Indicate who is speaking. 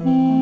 Speaker 1: you.